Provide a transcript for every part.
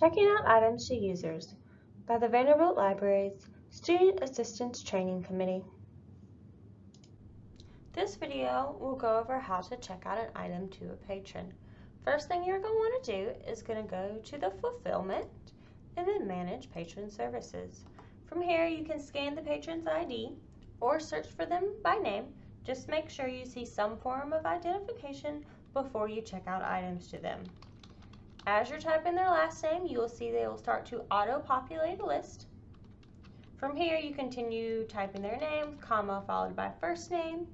Checking out items to users by the Vanderbilt Library's Student Assistance Training Committee. This video will go over how to check out an item to a patron. First thing you're going to want to do is going to go to the fulfillment and then manage patron services. From here you can scan the patron's ID or search for them by name. Just make sure you see some form of identification before you check out items to them. As you're typing their last name, you will see they will start to auto-populate a list. From here, you continue typing their name, comma, followed by first name.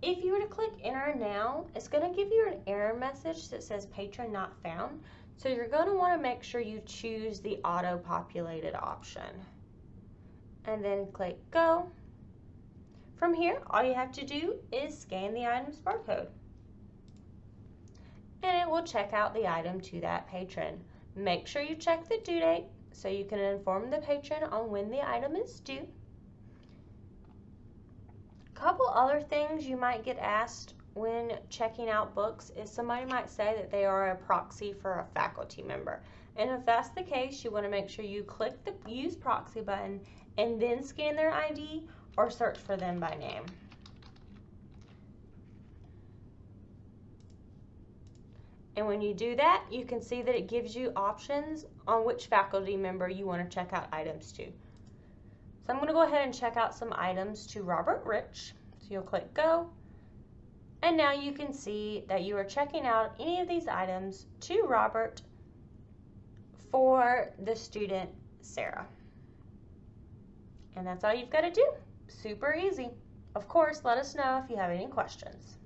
If you were to click enter now, it's going to give you an error message that says patron not found. So you're going to want to make sure you choose the auto-populated option. And then click go. From here, all you have to do is scan the item's barcode will check out the item to that patron. Make sure you check the due date so you can inform the patron on when the item is due. A couple other things you might get asked when checking out books is somebody might say that they are a proxy for a faculty member. And if that's the case, you want to make sure you click the use proxy button and then scan their ID or search for them by name. And when you do that, you can see that it gives you options on which faculty member you want to check out items to. So I'm going to go ahead and check out some items to Robert Rich. So you'll click go. And now you can see that you are checking out any of these items to Robert for the student Sarah. And that's all you've got to do. Super easy. Of course, let us know if you have any questions.